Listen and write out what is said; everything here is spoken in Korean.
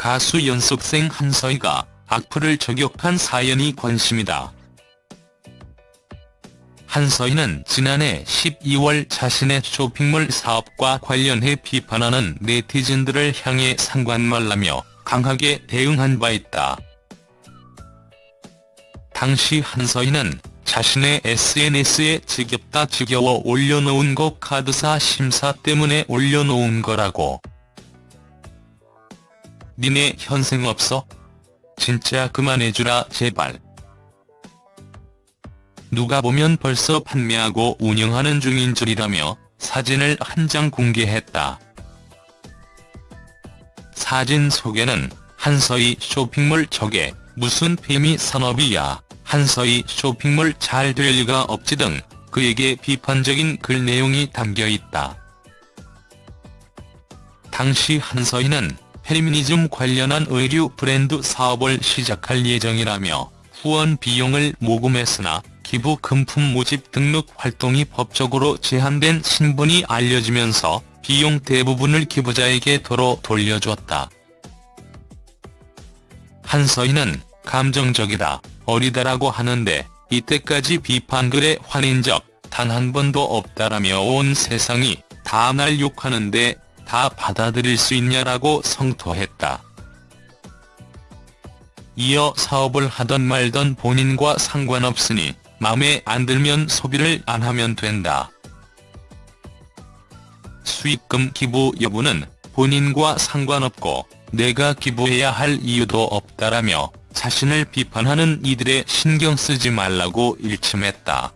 가수 연습생 한서희가 악플을 저격한 사연이 관심이다. 한서희는 지난해 12월 자신의 쇼핑몰 사업과 관련해 비판하는 네티즌들을 향해 상관 말라며 강하게 대응한 바 있다. 당시 한서희는 자신의 SNS에 지겹다 지겨워 올려놓은 거 카드사 심사 때문에 올려놓은 거라고. 니네 현생 없어? 진짜 그만해주라 제발. 누가 보면 벌써 판매하고 운영하는 중인 줄이라며 사진을 한 장 공개했다. 사진 속에는 한서희 쇼핑몰 저게 무슨 페미 산업이야 한서희 쇼핑몰 잘 될 리가 없지 등 그에게 비판적인 글 내용이 담겨있다. 당시 한서희는 페미니즘 관련한 의류 브랜드 사업을 시작할 예정이라며 후원 비용을 모금했으나 기부 금품 모집 등록 활동이 법적으로 제한된 신분이 알려지면서 비용 대부분을 기부자에게 도로 돌려줬다. 한서희는 감정적이다, 어리다라고 하는데 이때까지 비판글에 화낸 적단 한 번도 없다라며 온 세상이 다 날 욕하는데 다 받아들일 수 있냐라고 성토했다. 이어 사업을 하던 말던 본인과 상관없으니 맘에 안 들면 소비를 안 하면 된다. 수익금 기부 여부는 본인과 상관없고 내가 기부해야 할 이유도 없다라며 자신을 비판하는 이들의 신경 쓰지 말라고 일침했다.